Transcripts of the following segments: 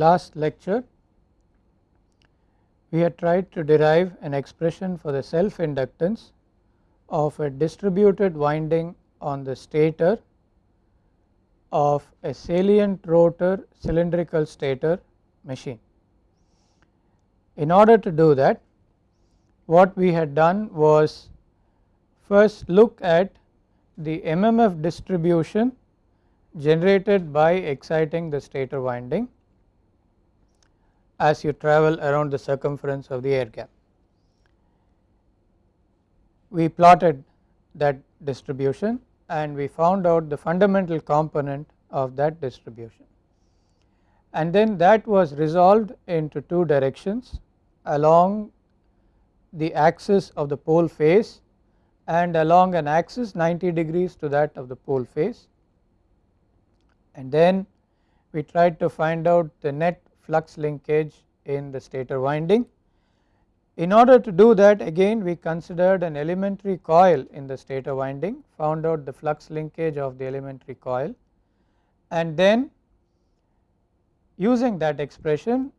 Last lecture we had tried to derive an expression for the self inductance of a distributed winding on the stator of a salient rotor cylindrical stator machine. In order to do that what we had done was first look at the MMF distribution generated by exciting the stator winding as you travel around the circumference of the air gap. We plotted that distribution and we found out the fundamental component of that distribution and then that was resolved into two directions along the axis of the pole face and along an axis 90 degrees to that of the pole face and then we tried to find out the net flux linkage in the stator winding. In order to do that again we considered an elementary coil in the stator winding found out the flux linkage of the elementary coil and then using that expression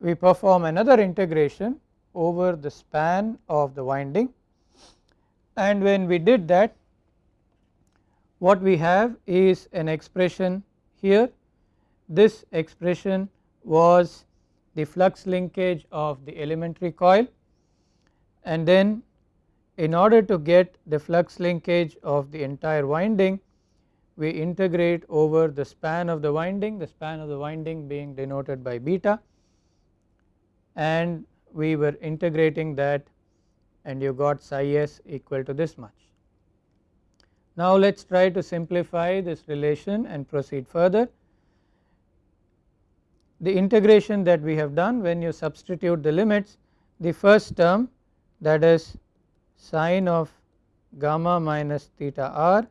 we perform another integration over the span of the winding and when we did that what we have is an expression here this expression was the flux linkage of the elementary coil and then in order to get the flux linkage of the entire winding we integrate over the span of the winding the span of the winding being denoted by beta and we were integrating that and you got psi s equal to this much. Now let us try to simplify this relation and proceed further. The integration that we have done when you substitute the limits the first term that is sine of gamma minus theta r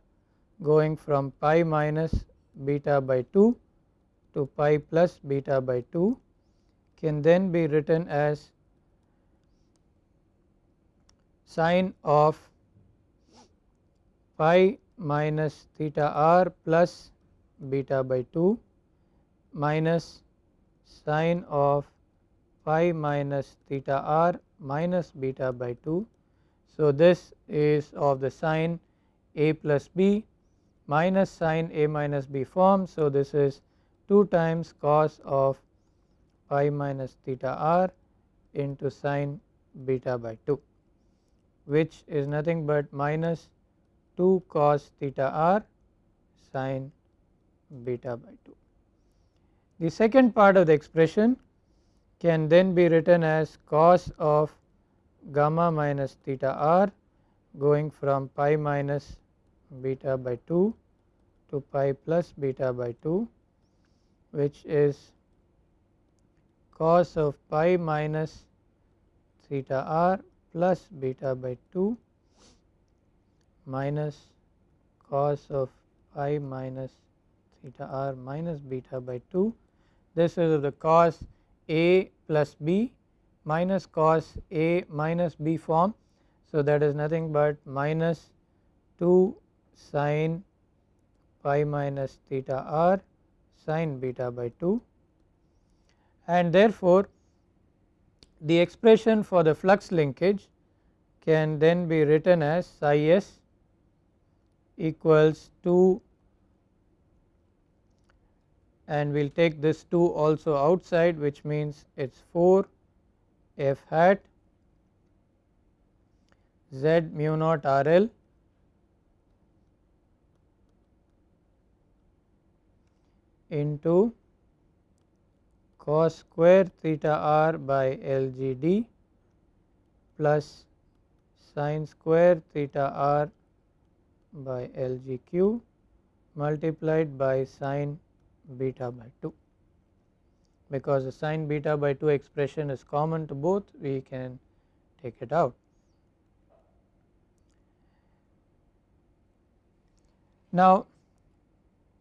going from pi minus beta by 2 to pi plus beta by 2 can then be written as sine of pi minus theta r plus beta by 2 minus sine of pi minus theta r minus beta by 2. So, this is of the sine a plus b minus sine a minus b form. So, this is 2 times cos of pi minus theta r into sine beta by 2 which is nothing but minus 2 cos theta r sine beta by 2. The second part of the expression can then be written as cos of gamma minus theta r going from pi minus beta by 2 to pi plus beta by 2 which is cos of pi minus theta r plus beta by 2 minus cos of pi minus theta r minus beta by 2 this is the cos a plus b minus cos a minus b form. So, that is nothing but minus 2 sine pi minus theta r sine beta by 2 and therefore the expression for the flux linkage can then be written as psi s equals 2 and we will take this 2 also outside which means it is 4 f hat z mu naught r l. into cos square theta r by L G D plus sine square theta r by L G Q multiplied by sine beta by 2 because the sine beta by 2 expression is common to both we can take it out. Now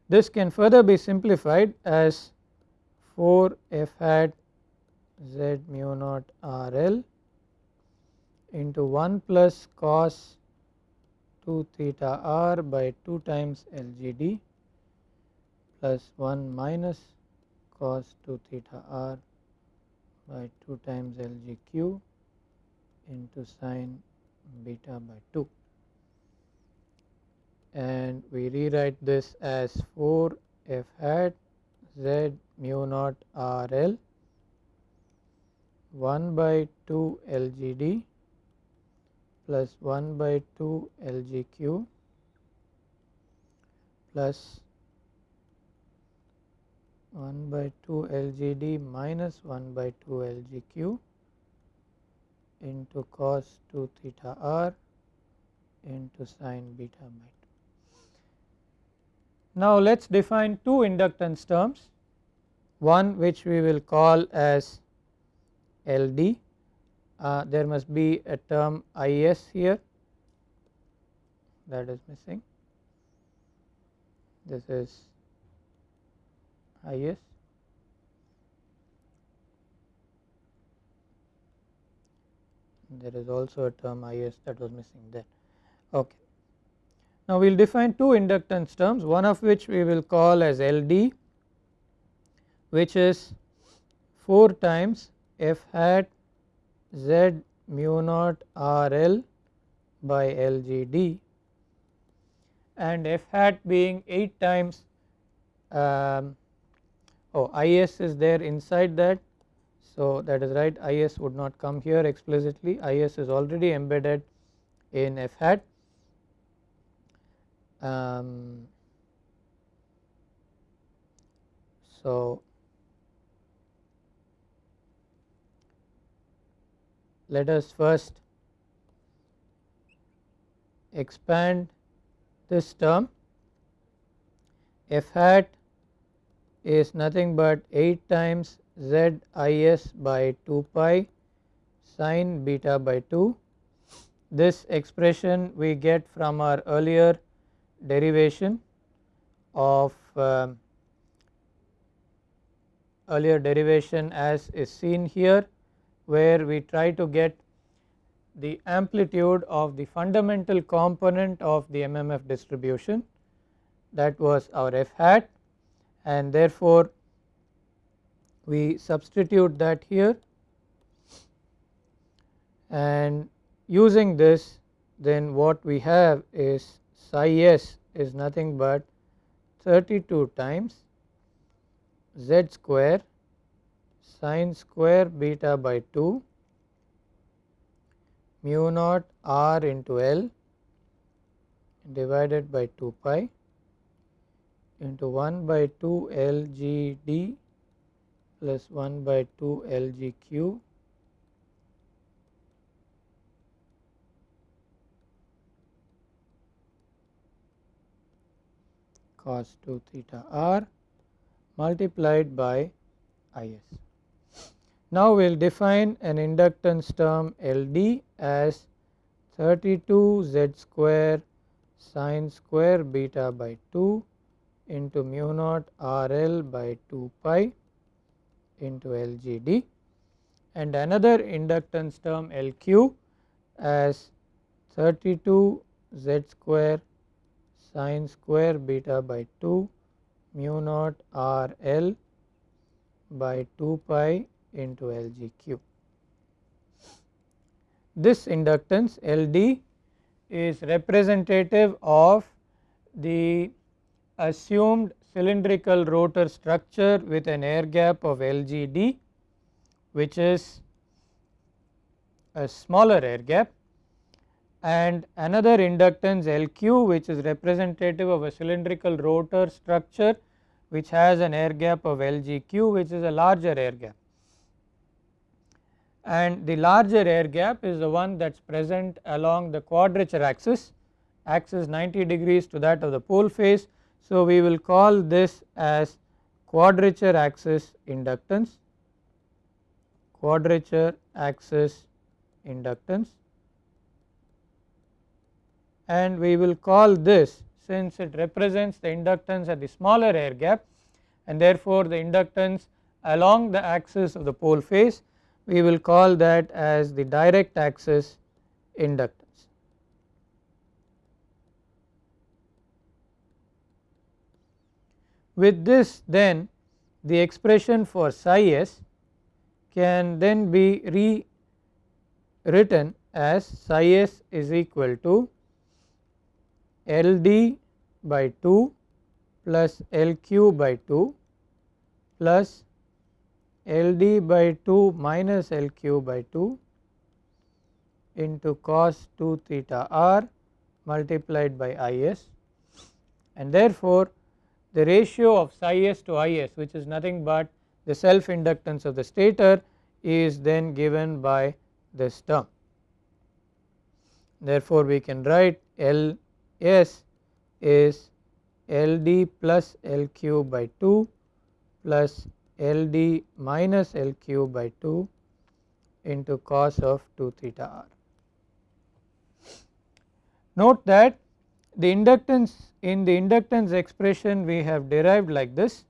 this can further be simplified as 4 f hat z mu naught r l into 1 plus cos 2 theta r by 2 times L G D plus 1 minus cos 2 theta r by 2 times LGQ into sine beta by 2 and we rewrite this as 4 f hat z mu naught r l 1 by 2 LGD plus 1 by 2 LGQ plus 1 by 2 LGD minus 1 by 2 LGQ into cos 2 theta r into sine beta by 2. Now let us define two inductance terms one which we will call as LD uh, there must be a term IS here that is missing this is IS there is also a term IS that was missing there okay. Now we will define two inductance terms one of which we will call as LD which is 4 times f hat z mu naught R L by L G D and f hat being 8 times um, oh is is there inside that. So that is right is would not come here explicitly. Is is already embedded in f hat. Um, so let us first expand this term. F hat is nothing but 8 times z is by 2 pi sine beta by 2. This expression we get from our earlier derivation of uh, earlier derivation as is seen here where we try to get the amplitude of the fundamental component of the MMF distribution that was our f hat and therefore we substitute that here. And using this then what we have is psi s is nothing but 32 times z square sine square beta by 2 mu naught r into L divided by 2 pi into 1 by 2 L G D plus 1 by 2 L G Q cos 2 theta r multiplied by I s. Now we will define an inductance term LD as 32 Z square sine square beta by 2 into mu naught RL by 2 pi into LGD and another inductance term LQ as 32 Z square sine square beta by 2 mu naught RL by 2 pi into LGQ. This inductance LD is representative of the assumed cylindrical rotor structure with an air gap of LGD which is a smaller air gap and another inductance LQ which is representative of a cylindrical rotor structure which has an air gap of LGQ which is a larger air gap and the larger air gap is the one that is present along the quadrature axis, axis 90 degrees to that of the pole face. So, we will call this as quadrature axis inductance, quadrature axis inductance and we will call this since it represents the inductance at the smaller air gap and therefore the inductance along the axis of the pole face we will call that as the direct axis inductance. With this then the expression for psi s can then be rewritten as psi s is equal to L d by 2 plus L q by 2 plus L d by 2 minus L q by 2 into cos 2 theta r multiplied by I s. And therefore the ratio of psi s to I s which is nothing but the self inductance of the stator is then given by this term. Therefore, we can write L s is L d plus L q by 2 plus L d minus L q by 2 into cos of 2 theta r. Note that the inductance in the inductance expression we have derived like this.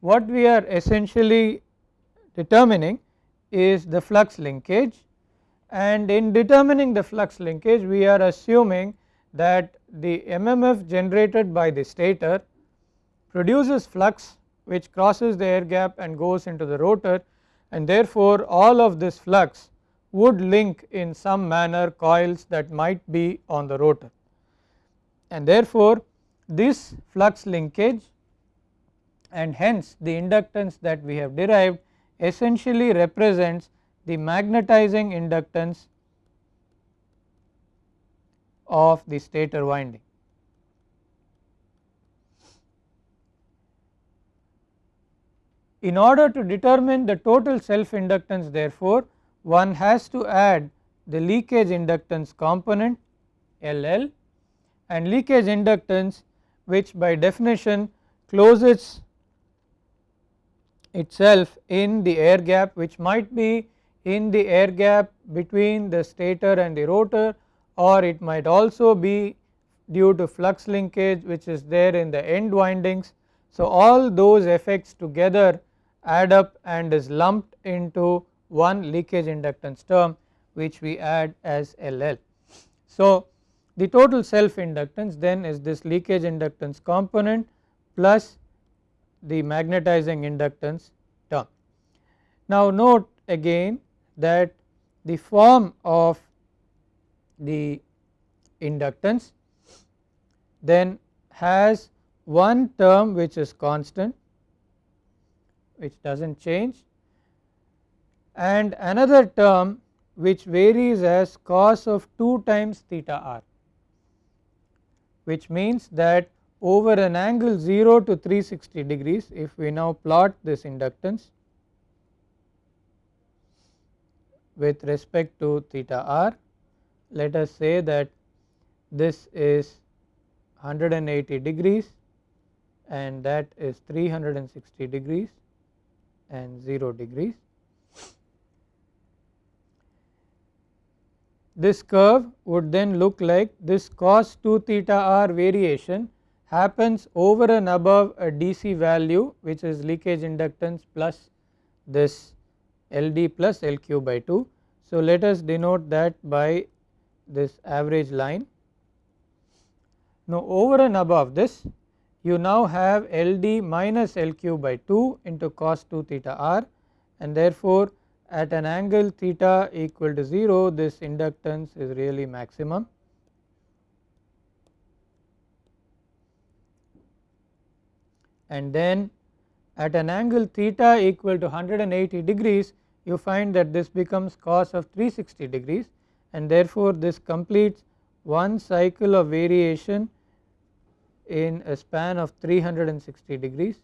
What we are essentially determining is the flux linkage. And in determining the flux linkage we are assuming that the MMF generated by the stator produces flux which crosses the air gap and goes into the rotor. And therefore all of this flux would link in some manner coils that might be on the rotor and therefore this flux linkage and hence the inductance that we have derived essentially represents the magnetizing inductance of the stator winding. In order to determine the total self inductance therefore, one has to add the leakage inductance component LL and leakage inductance which by definition closes itself in the air gap which might be in the air gap between the stator and the rotor or it might also be due to flux linkage which is there in the end windings. So, all those effects together add up and is lumped into one leakage inductance term which we add as LL. So, the total self inductance then is this leakage inductance component plus the magnetizing inductance term. Now note again that the form of the inductance then has one term which is constant which does not change and another term which varies as cos of 2 times theta r which means that over an angle 0 to 360 degrees if we now plot this inductance with respect to theta r let us say that this is 180 degrees and that is 360 degrees and 0 degrees this curve would then look like this cos 2 theta r variation happens over and above a DC value which is leakage inductance plus this LD plus LQ by 2. So, let us denote that by this average line. Now, over and above this you now have LD minus LQ by 2 into cos 2 theta r and therefore, at an angle theta equal to 0 this inductance is really maximum. And then at an angle theta equal to 180 degrees you find that this becomes cos of 360 degrees and therefore, this completes one cycle of variation in a span of 360 degrees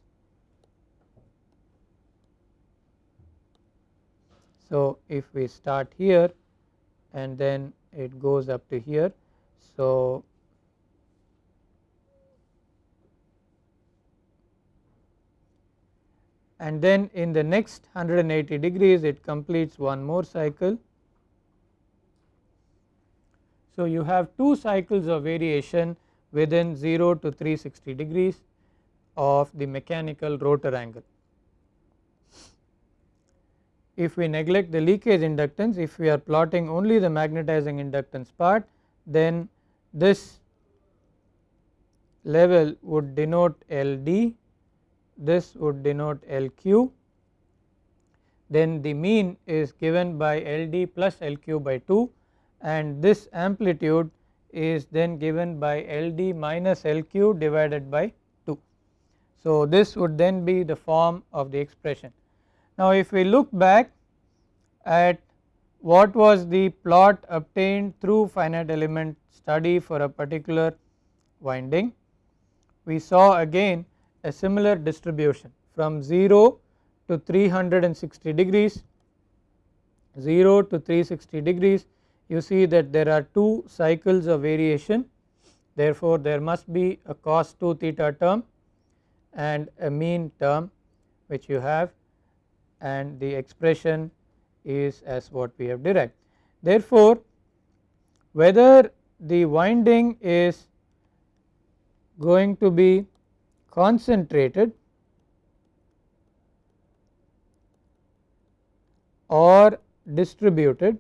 So, if we start here and then it goes up to here. So, and then in the next 180 degrees it completes one more cycle. So, you have two cycles of variation within 0 to 360 degrees of the mechanical rotor angle if we neglect the leakage inductance if we are plotting only the magnetizing inductance part then this level would denote LD this would denote LQ then the mean is given by LD plus LQ by 2 and this amplitude is then given by LD minus LQ divided by 2. So, this would then be the form of the expression. Now, if we look back at what was the plot obtained through finite element study for a particular winding, we saw again a similar distribution from 0 to 360 degrees. 0 to 360 degrees you see that there are two cycles of variation. Therefore there must be a cos 2 theta term and a mean term which you have and the expression is as what we have derived. Therefore, whether the winding is going to be concentrated or distributed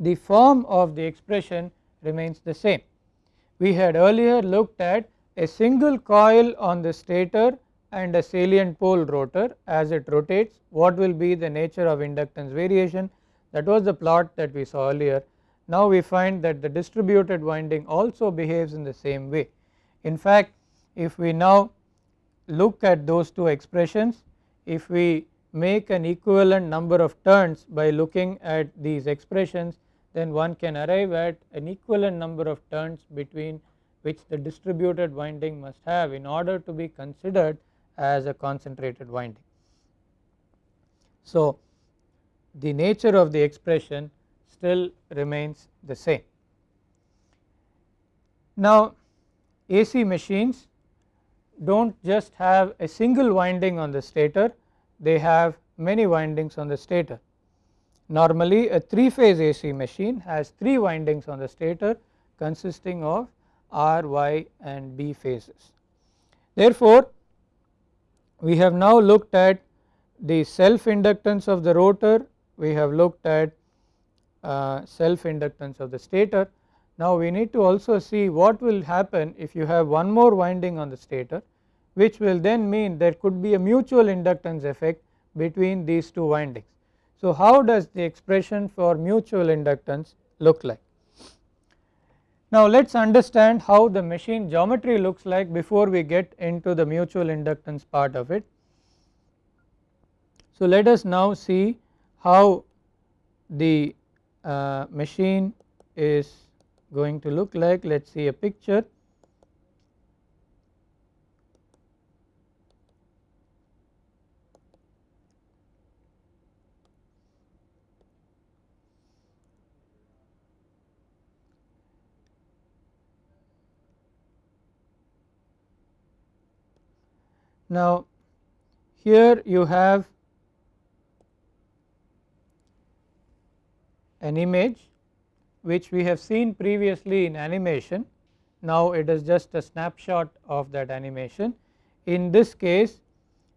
the form of the expression remains the same. We had earlier looked at a single coil on the stator and a salient pole rotor as it rotates what will be the nature of inductance variation that was the plot that we saw earlier. Now we find that the distributed winding also behaves in the same way. In fact if we now look at those two expressions if we make an equivalent number of turns by looking at these expressions then one can arrive at an equivalent number of turns between which the distributed winding must have in order to be considered as a concentrated winding. So, the nature of the expression still remains the same. Now, AC machines do not just have a single winding on the stator, they have many windings on the stator. Normally a 3 phase AC machine has 3 windings on the stator consisting of R, Y and B phases. Therefore, we have now looked at the self inductance of the rotor, we have looked at uh, self inductance of the stator. Now we need to also see what will happen if you have one more winding on the stator which will then mean there could be a mutual inductance effect between these two windings. So how does the expression for mutual inductance look like? Now let us understand how the machine geometry looks like before we get into the mutual inductance part of it. So let us now see how the uh, machine is going to look like let us see a picture. Now here you have an image which we have seen previously in animation now it is just a snapshot of that animation. In this case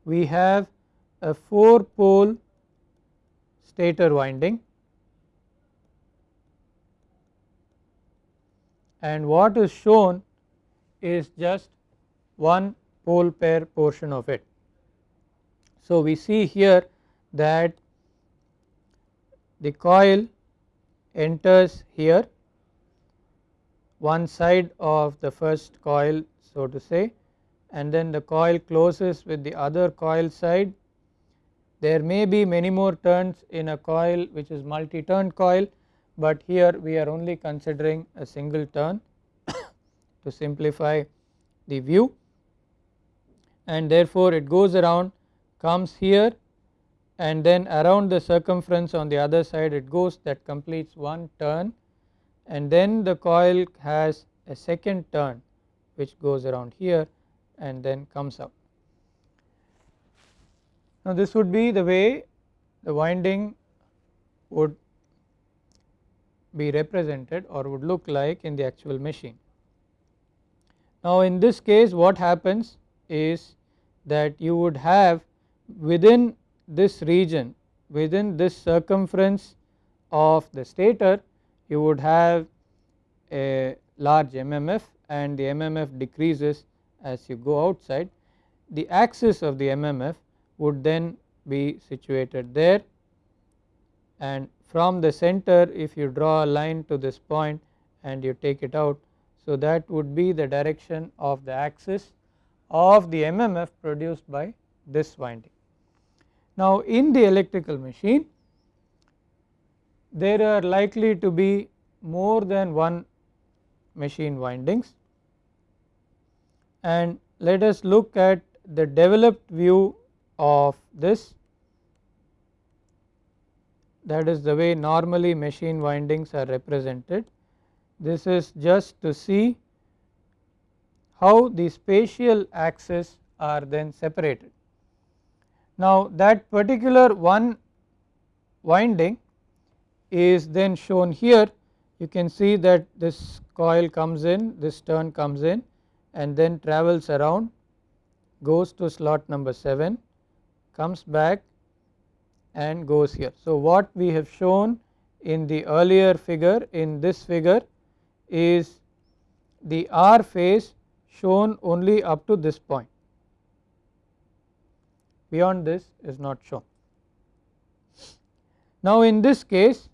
we have a 4 pole stator winding and what is shown is just one pole pair portion of it. So we see here that the coil enters here one side of the first coil so to say and then the coil closes with the other coil side. There may be many more turns in a coil which is multi turn coil but here we are only considering a single turn to simplify the view and therefore it goes around comes here and then around the circumference on the other side it goes that completes one turn and then the coil has a second turn which goes around here and then comes up. Now this would be the way the winding would be represented or would look like in the actual machine. Now in this case what happens is that you would have within this region within this circumference of the stator you would have a large MMF and the MMF decreases as you go outside the axis of the MMF would then be situated there and from the center if you draw a line to this point and you take it out. So, that would be the direction of the axis of the MMF produced by this winding. Now, in the electrical machine there are likely to be more than one machine windings and let us look at the developed view of this that is the way normally machine windings are represented. This is just to see how the spatial axes are then separated. Now that particular one winding is then shown here you can see that this coil comes in this turn comes in and then travels around goes to slot number 7 comes back and goes here. So what we have shown in the earlier figure in this figure is the R phase shown only up to this point beyond this is not shown. Now in this case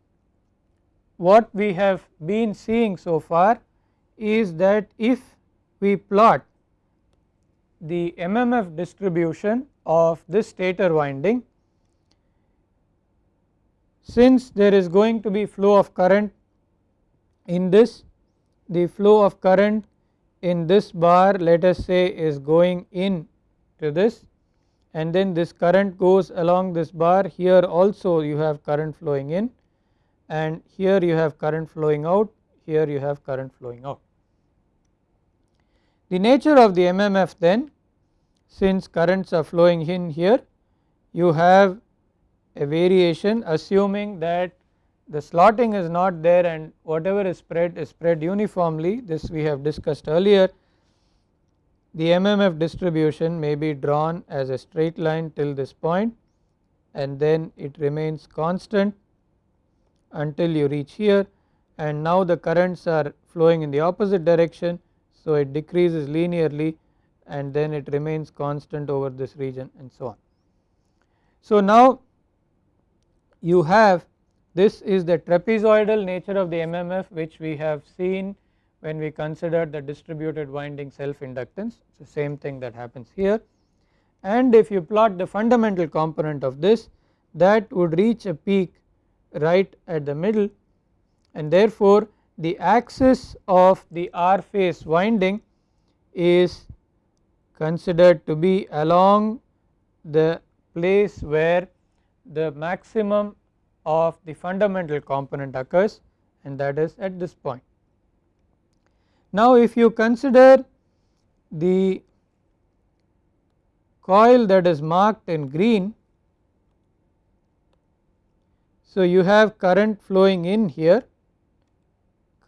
what we have been seeing so far is that if we plot the MMF distribution of this stator winding since there is going to be flow of current in this the flow of current in this bar let us say is going in to this and then this current goes along this bar here also you have current flowing in and here you have current flowing out here you have current flowing out. The nature of the MMF then since currents are flowing in here you have a variation assuming that the slotting is not there and whatever is spread is spread uniformly this we have discussed earlier the MMF distribution may be drawn as a straight line till this point and then it remains constant until you reach here and now the currents are flowing in the opposite direction. So, it decreases linearly and then it remains constant over this region and so on. So, now you have this is the trapezoidal nature of the MMF which we have seen when we considered the distributed winding self inductance it is the same thing that happens here. And if you plot the fundamental component of this that would reach a peak right at the middle. And therefore the axis of the R phase winding is considered to be along the place where the maximum of the fundamental component occurs and that is at this point. Now if you consider the coil that is marked in green so, you have current flowing in here,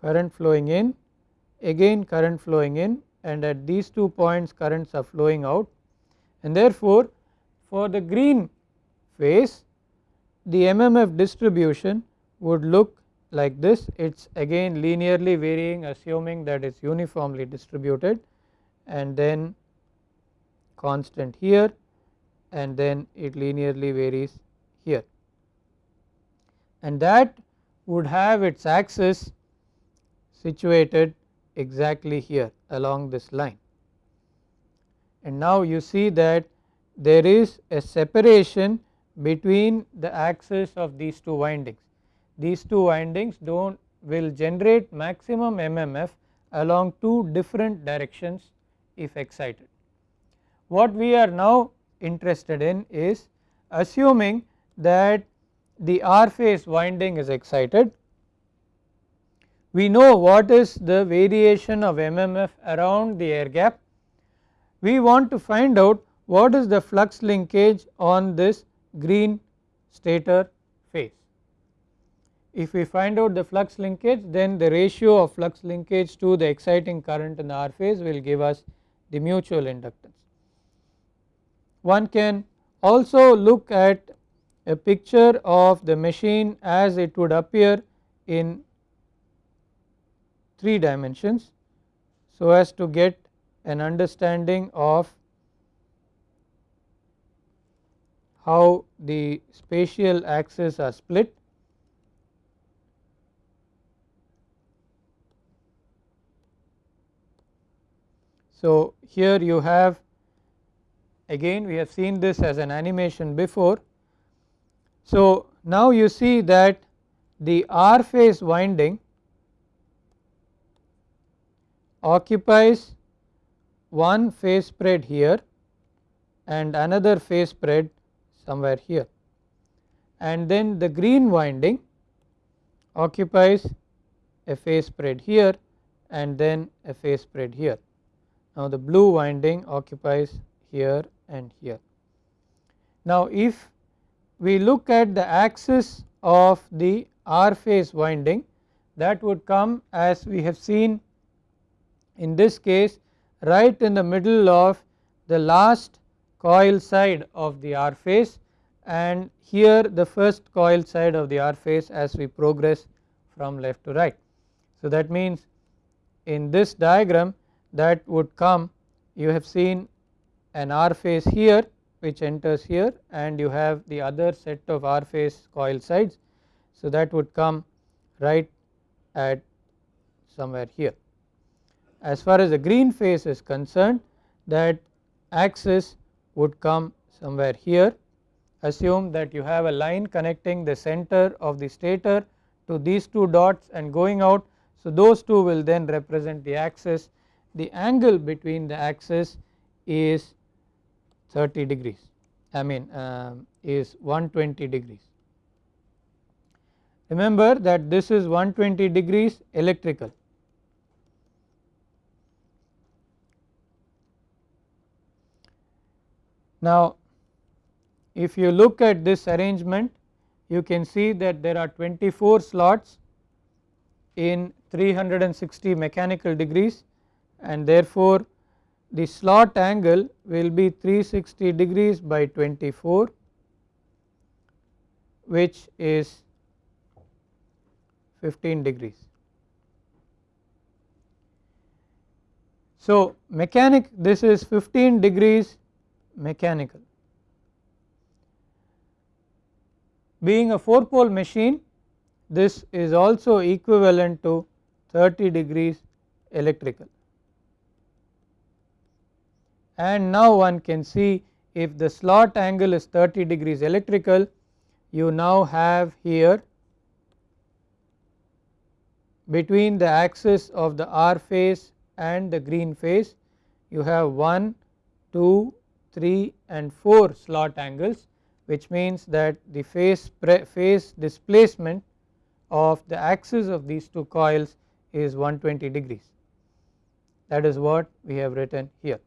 current flowing in, again current flowing in and at these two points currents are flowing out and therefore, for the green phase the MMF distribution would look like this it is again linearly varying assuming that it is uniformly distributed and then constant here and then it linearly varies here and that would have its axis situated exactly here along this line. And now you see that there is a separation between the axis of these two windings. These two windings do will generate maximum MMF along two different directions if excited. What we are now interested in is assuming that the R phase winding is excited. We know what is the variation of MMF around the air gap. We want to find out what is the flux linkage on this green stator phase. If we find out the flux linkage then the ratio of flux linkage to the exciting current in the R phase will give us the mutual inductance. One can also look at a picture of the machine as it would appear in 3 dimensions so as to get an understanding of how the spatial axes are split. So, here you have again we have seen this as an animation before. So, now you see that the R phase winding occupies one phase spread here and another phase spread somewhere here and then the green winding occupies a phase spread here and then a phase spread here. Now the blue winding occupies here and here. Now if we look at the axis of the R phase winding that would come as we have seen in this case right in the middle of the last coil side of the R phase and here the first coil side of the R phase as we progress from left to right. So that means in this diagram that would come you have seen an R phase here which enters here and you have the other set of R phase coil sides. So that would come right at somewhere here. As far as the green phase is concerned that axis would come somewhere here assume that you have a line connecting the center of the stator to these two dots and going out. So those two will then represent the axis the angle between the axis is 30 degrees I mean uh, is 120 degrees. Remember that this is 120 degrees electrical Now if you look at this arrangement you can see that there are 24 slots in 360 mechanical degrees and therefore the slot angle will be 360 degrees by 24 which is 15 degrees. So mechanic this is 15 degrees mechanical. Being a 4 pole machine this is also equivalent to 30 degrees electrical and now one can see if the slot angle is 30 degrees electrical you now have here between the axis of the R phase and the green phase you have 1, 2, 3 and 4 slot angles which means that the phase, phase displacement of the axis of these two coils is 120 degrees that is what we have written here.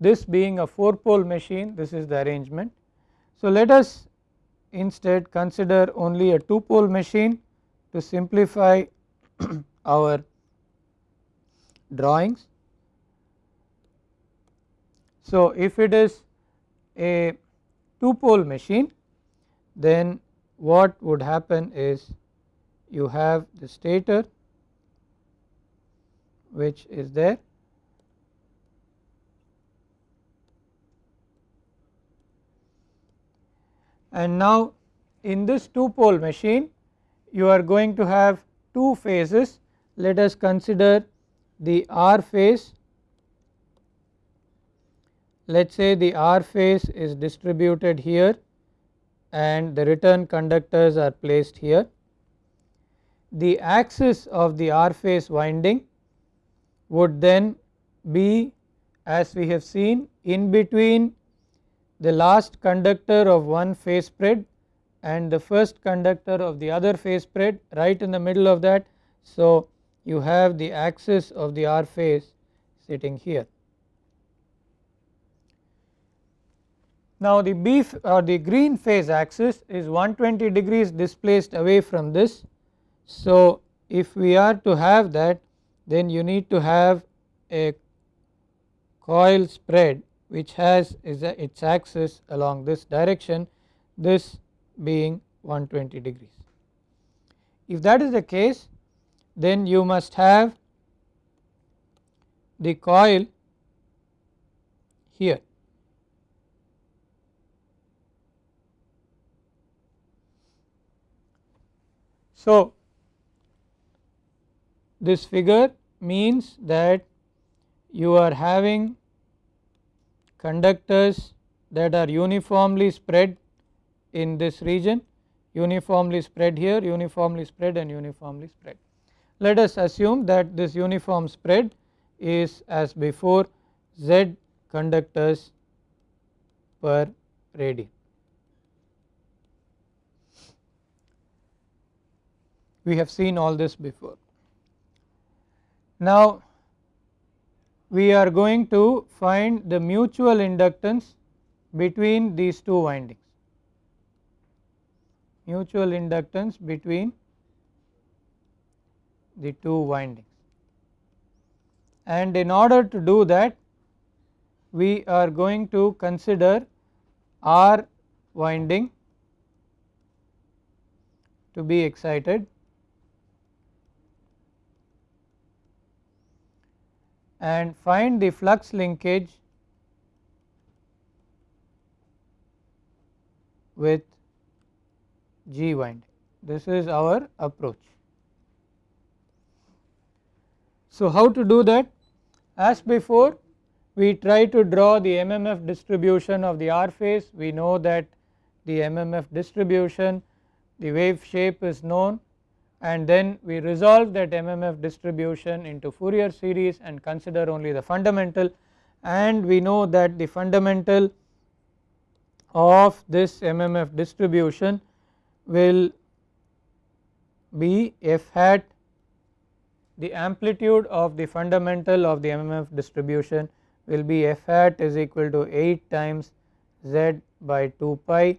This being a 4 pole machine this is the arrangement. So let us instead consider only a 2 pole machine to simplify our drawings. So if it is a 2 pole machine then what would happen is you have the stator which is there. And now in this 2 pole machine you are going to have two phases. Let us consider the R phase let us say the R phase is distributed here and the return conductors are placed here. The axis of the R phase winding would then be as we have seen in between the last conductor of one phase spread and the first conductor of the other phase spread right in the middle of that. So you have the axis of the R phase sitting here. Now the B or uh, the green phase axis is 120 degrees displaced away from this. So if we are to have that then you need to have a coil spread which has its axis along this direction this being 120 degrees. If that is the case then you must have the coil here. So, this figure means that you are having conductors that are uniformly spread in this region uniformly spread here uniformly spread and uniformly spread. Let us assume that this uniform spread is as before z conductors per radian. We have seen all this before. Now we are going to find the mutual inductance between these two windings mutual inductance between the two windings and in order to do that we are going to consider R winding to be excited and find the flux linkage with G winding. This is our approach. So, how to do that? As before we try to draw the MMF distribution of the R phase, we know that the MMF distribution, the wave shape is known and then we resolve that MMF distribution into Fourier series and consider only the fundamental. And we know that the fundamental of this MMF distribution will be f hat the amplitude of the fundamental of the MMF distribution will be f hat is equal to 8 times z by 2 pi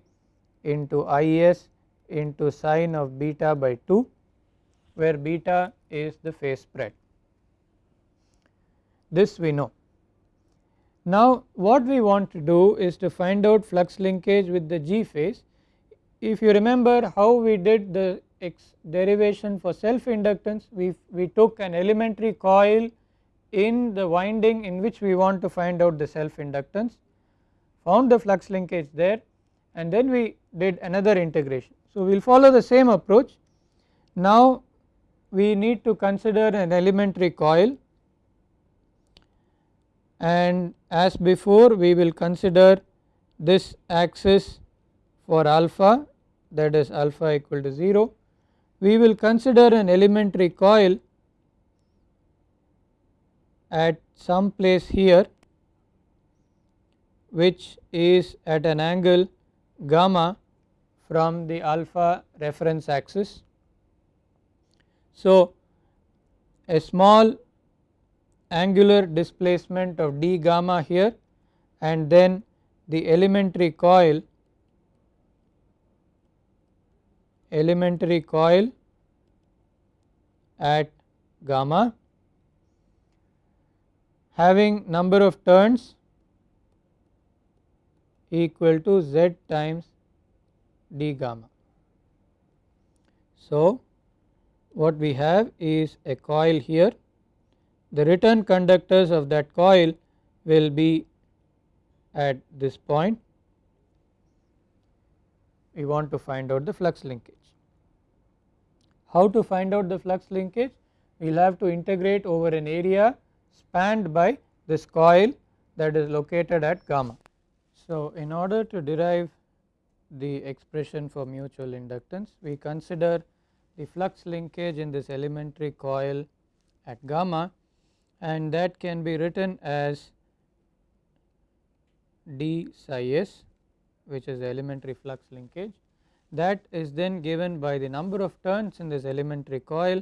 into is into sine of beta by 2 where beta is the phase spread. This we know. Now what we want to do is to find out flux linkage with the G phase if you remember how we did the x derivation for self inductance we, we took an elementary coil in the winding in which we want to find out the self inductance found the flux linkage there and then we did another integration. So, we will follow the same approach now we need to consider an elementary coil and as before we will consider this axis for alpha that is alpha equal to 0. We will consider an elementary coil at some place here which is at an angle gamma from the alpha reference axis. So, a small angular displacement of d gamma here and then the elementary coil elementary coil at gamma having number of turns equal to z times d gamma. So, what we have is a coil here the return conductors of that coil will be at this point we want to find out the flux linkage. How to find out the flux linkage? We will have to integrate over an area spanned by this coil that is located at gamma. So, in order to derive the expression for mutual inductance, we consider the flux linkage in this elementary coil at gamma and that can be written as d psi s which is the elementary flux linkage that is then given by the number of turns in this elementary coil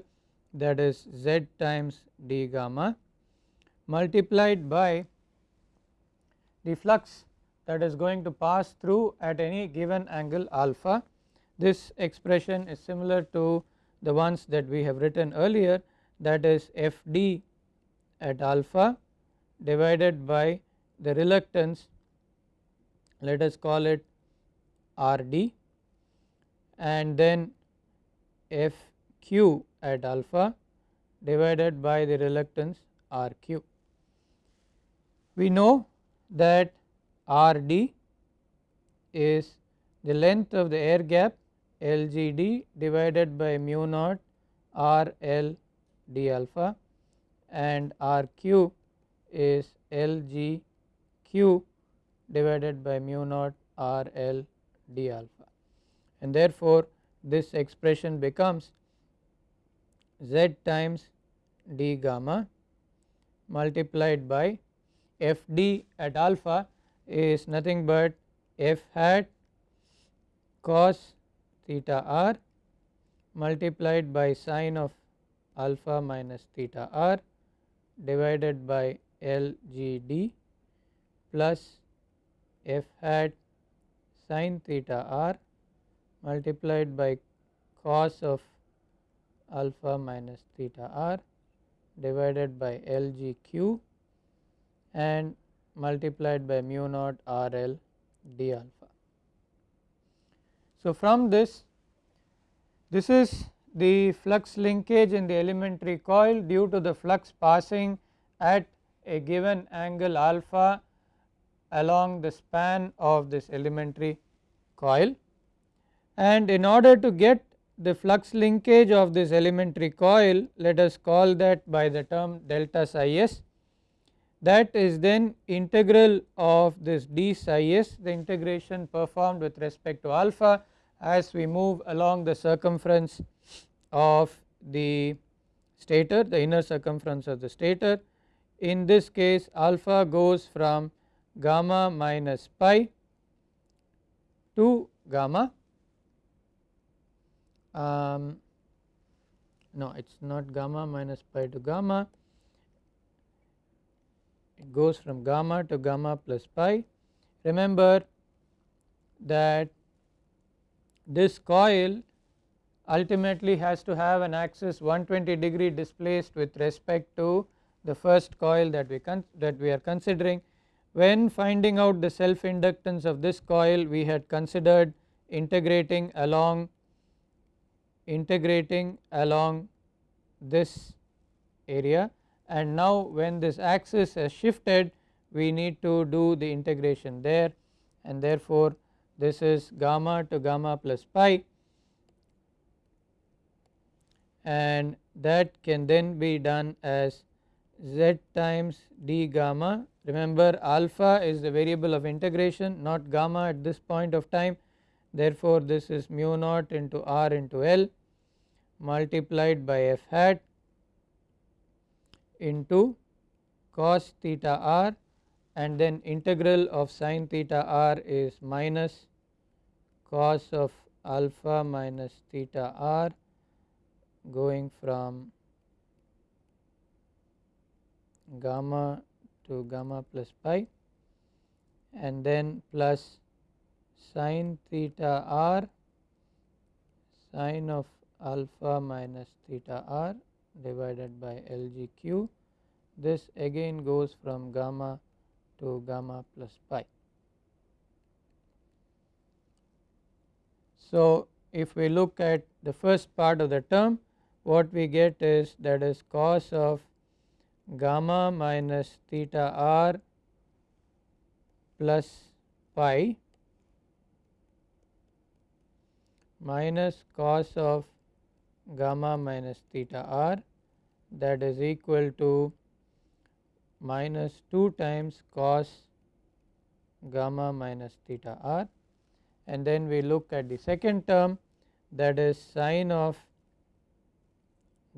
that is z times d gamma multiplied by the flux that is going to pass through at any given angle alpha. This expression is similar to the ones that we have written earlier that is f d at alpha divided by the reluctance let us call it R d and then F q at alpha divided by the reluctance R q. we know that R d is the length of the air gap L g d divided by mu naught R L d alpha and R q is L g q divided by mu naught R L d alpha. And therefore this expression becomes z times d gamma multiplied by f d at alpha is nothing but f hat cos theta r multiplied by sine of alpha minus theta r divided by L g d plus f hat sine theta r multiplied by cos of alpha minus theta r divided by L g q and multiplied by mu naught R L d alpha. So, from this this is the flux linkage in the elementary coil due to the flux passing at a given angle alpha along the span of this elementary coil. And in order to get the flux linkage of this elementary coil let us call that by the term delta psi s. That is then integral of this d psi s the integration performed with respect to alpha as we move along the circumference of the stator the inner circumference of the stator. In this case alpha goes from gamma minus pi to gamma. Um, no it is not gamma minus pi to gamma. It goes from gamma to gamma plus pi. Remember that this coil ultimately has to have an axis 120 degree displaced with respect to the first coil that we that we are considering. When finding out the self inductance of this coil we had considered integrating along integrating along this area and now when this axis has shifted we need to do the integration there and therefore this is gamma to gamma plus pi. And that can then be done as z times d gamma. Remember alpha is the variable of integration not gamma at this point of time. Therefore this is mu naught into r into L multiplied by f hat into cos theta r and then integral of sin theta r is minus cos of alpha minus theta r going from gamma to gamma plus pi. And then plus sin theta r sin of alpha minus theta r divided by LGQ this again goes from gamma to gamma plus pi. So, if we look at the first part of the term what we get is that is cos of gamma minus theta r plus pi minus cos of gamma minus theta r that is equal to minus 2 times cos gamma minus theta r. And then we look at the second term that is sine of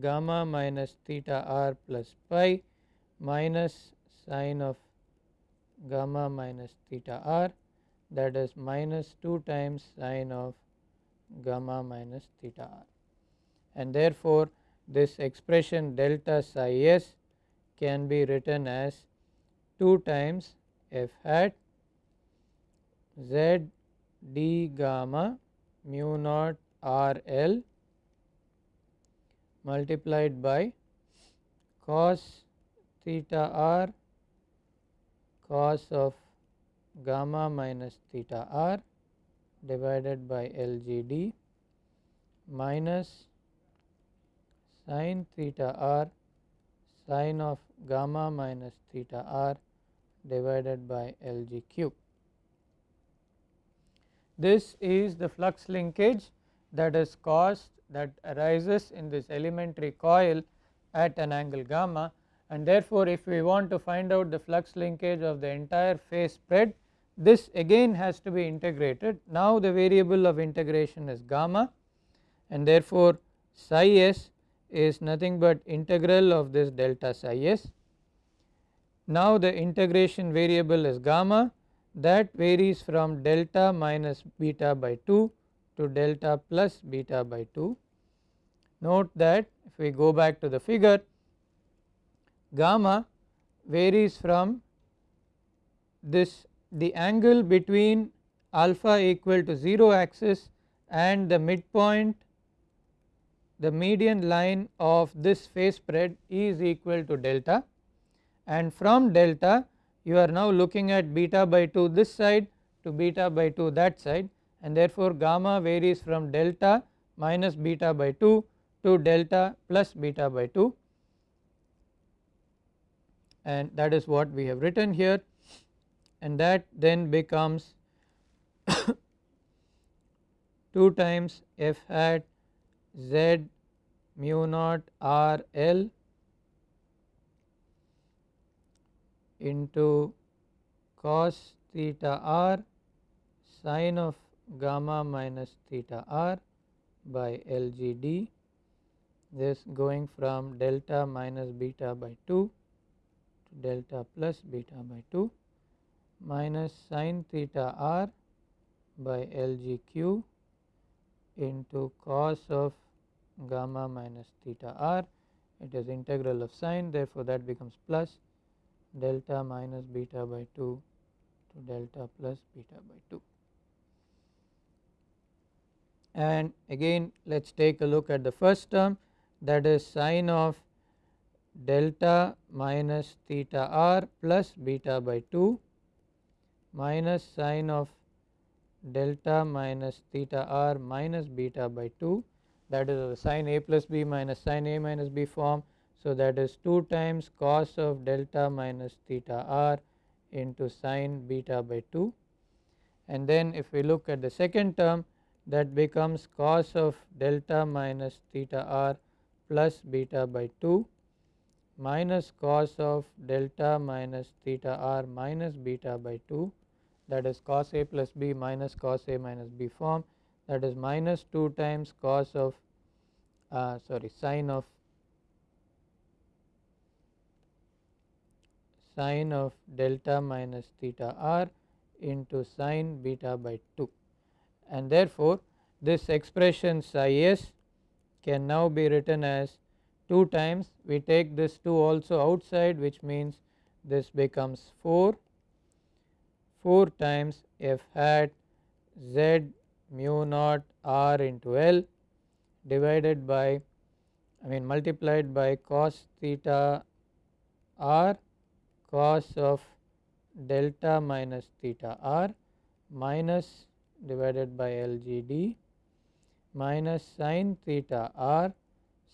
gamma minus theta r plus pi minus sine of gamma minus theta r that is minus 2 times sine of gamma minus theta r. And therefore this expression delta psi s can be written as 2 times f hat z d gamma mu naught r l multiplied by cos theta r cos of gamma minus theta r divided by L G D minus sin theta r sin of gamma minus theta r divided by Lgq. This is the flux linkage that is caused that arises in this elementary coil at an angle gamma and therefore, if we want to find out the flux linkage of the entire phase spread this again has to be integrated. Now the variable of integration is gamma and therefore psi s is nothing but integral of this delta psi s. Now the integration variable is gamma that varies from delta minus beta by 2 to delta plus beta by 2. Note that if we go back to the figure gamma varies from this the angle between alpha equal to 0 axis and the midpoint the median line of this phase spread is equal to delta. And from delta you are now looking at beta by 2 this side to beta by 2 that side. And therefore gamma varies from delta minus beta by 2 to delta plus beta by 2 and that is what we have written here. And that then becomes 2 times f hat z mu naught r l into cos theta r sine of gamma minus theta r by L G D. This going from delta minus beta by 2 to delta plus beta by 2 minus sine theta r by L G q into cos of gamma minus theta r. It is integral of sine therefore that becomes plus delta minus beta by 2 to delta plus beta by 2 and again let us take a look at the first term that is sine of delta minus theta r plus beta by 2 minus sine of delta minus theta r minus beta by 2 that is sine a plus b minus sine a minus b form. So, that is 2 times cos of delta minus theta r into sine beta by 2 and then if we look at the second term that becomes cos of delta minus theta r plus beta by 2 minus cos of delta minus theta r minus beta by 2 that is cos a plus b minus cos a minus b form that is minus 2 times cos of uh, sorry sine of sine of delta minus theta r into sine beta by 2 and therefore this expression psi s can now be written as 2 times we take this 2 also outside which means this becomes 4 4 times f hat z mu naught r into L divided by I mean multiplied by cos theta r cos of delta minus theta r minus divided by LGD minus sin theta r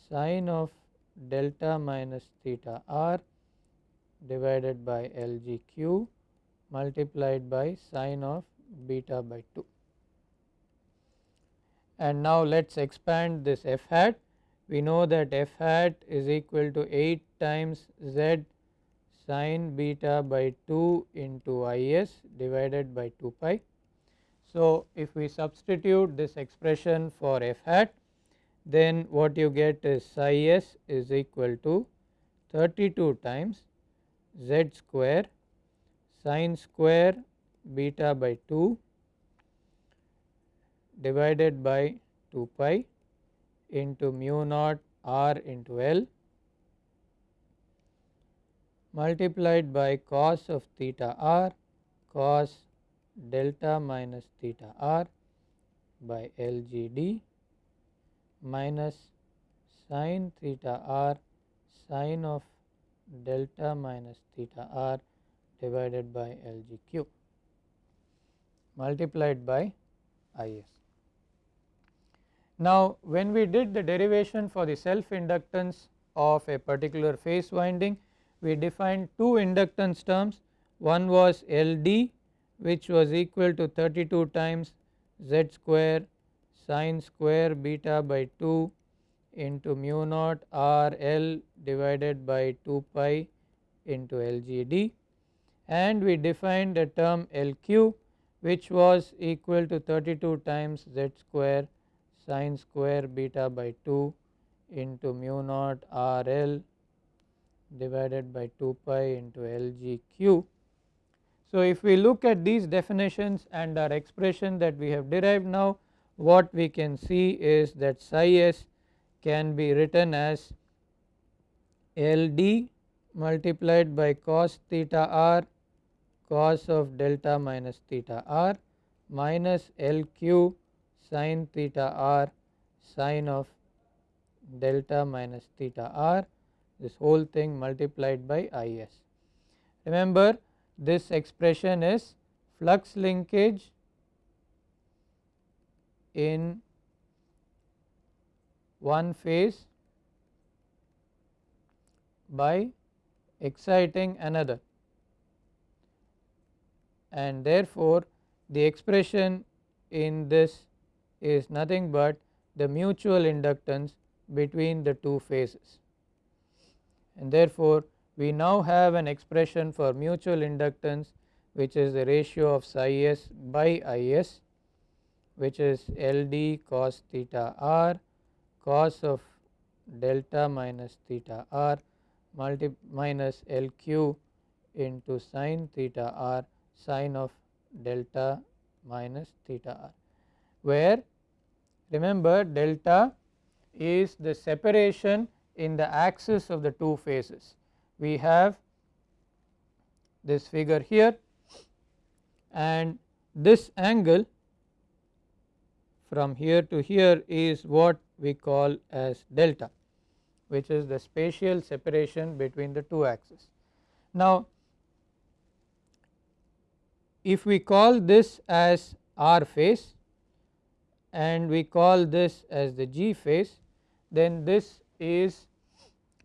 sin of delta minus theta r divided by LGQ multiplied by sine of beta by 2. And now let us expand this f hat we know that f hat is equal to 8 times z sine beta by 2 into is divided by 2 pi. So, if we substitute this expression for f hat then what you get is psi s is equal to 32 times z square sine square beta by 2 divided by 2 pi into mu naught r into L multiplied by cos of theta r cos delta minus theta r by LGD minus sine theta r sine of delta minus theta r divided by LGQ multiplied by IS. Now, when we did the derivation for the self inductance of a particular phase winding, we defined two inductance terms. one was LD which was equal to 32 times z square sine square beta by 2 into mu naught R L divided by 2 pi into LGD and we defined a term LQ which was equal to 32 times z square sine square beta by 2 into mu naught R L divided by 2 pi into LGQ. So, if we look at these definitions and our expression that we have derived now what we can see is that psi s can be written as LD multiplied by cos theta r cos of delta minus theta r minus LQ sin theta r sin of delta minus theta r this whole thing multiplied by is. Remember this expression is flux linkage in one phase by exciting another and therefore, the expression in this is nothing but the mutual inductance between the two phases. And therefore, we now have an expression for mutual inductance which is the ratio of psi s by is which is L d cos theta r cos of delta minus theta r multi minus L q into sin theta r sin of delta minus theta r where remember delta is the separation in the axis of the two phases. We have this figure here and this angle from here to here is what we call as delta which is the spatial separation between the two axes. Now, if we call this as R phase and we call this as the G phase then this is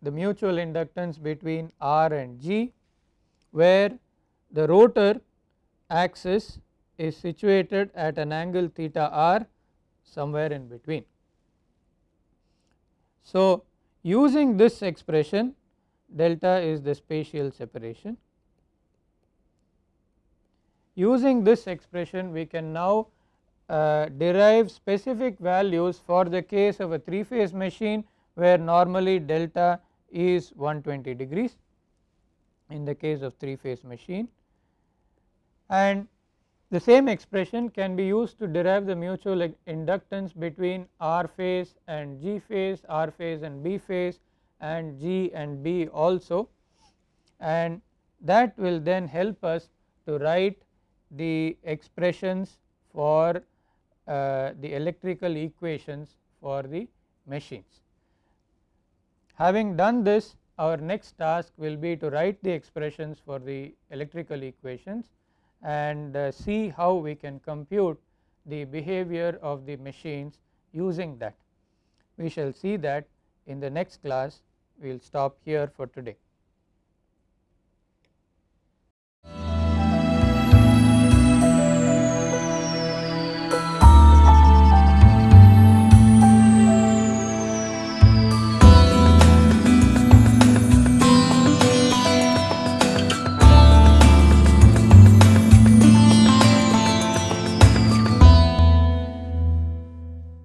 the mutual inductance between R and G where the rotor axis is situated at an angle theta r somewhere in between. So, using this expression delta is the spatial separation. Using this expression we can now uh, derive specific values for the case of a 3 phase machine where normally delta is 120 degrees in the case of 3 phase machine. And the same expression can be used to derive the mutual inductance between R phase and G phase, R phase and B phase and G and B also. And that will then help us to write the expressions for uh, the electrical equations for the machines. Having done this our next task will be to write the expressions for the electrical equations and uh, see how we can compute the behavior of the machines using that. We shall see that in the next class we will stop here for today.